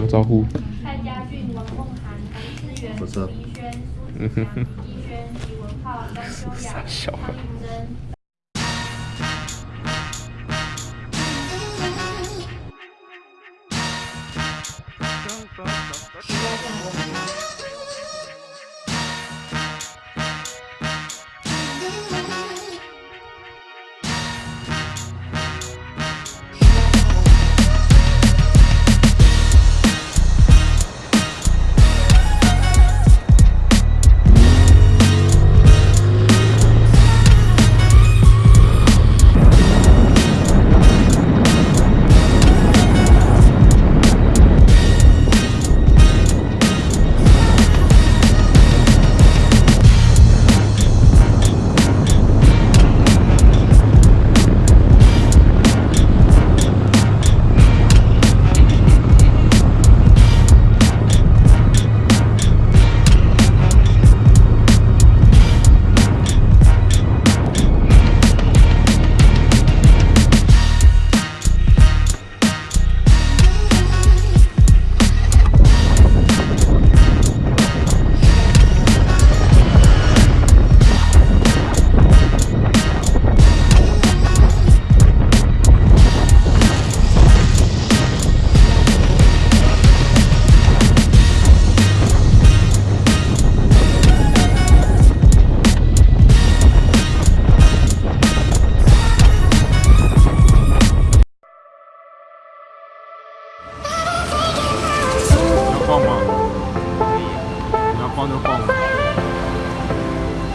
打个招呼。蔡家俊、王梦涵、谭志源、不是李怡轩、苏子祥、易轩、李文浩、张修雅、小汤玉珍。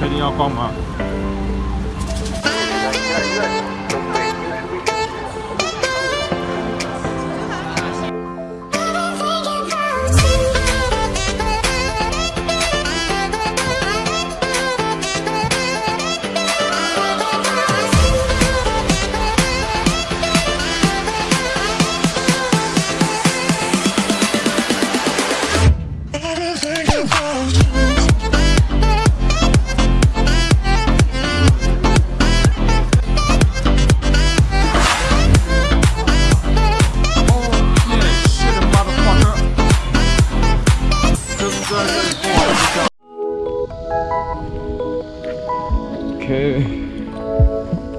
确定要逛吗？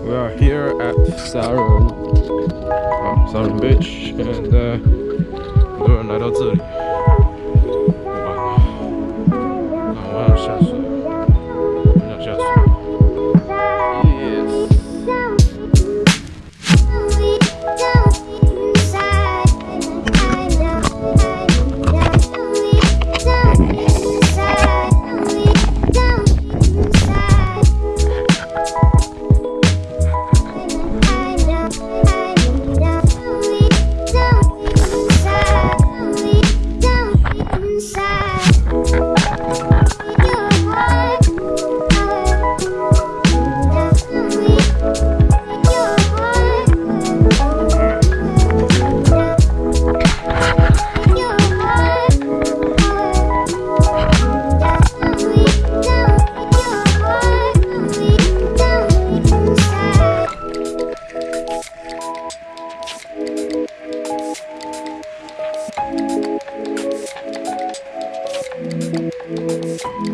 we are here at Saron oh, um, Beach and uh, we're not outside. Oh, oh,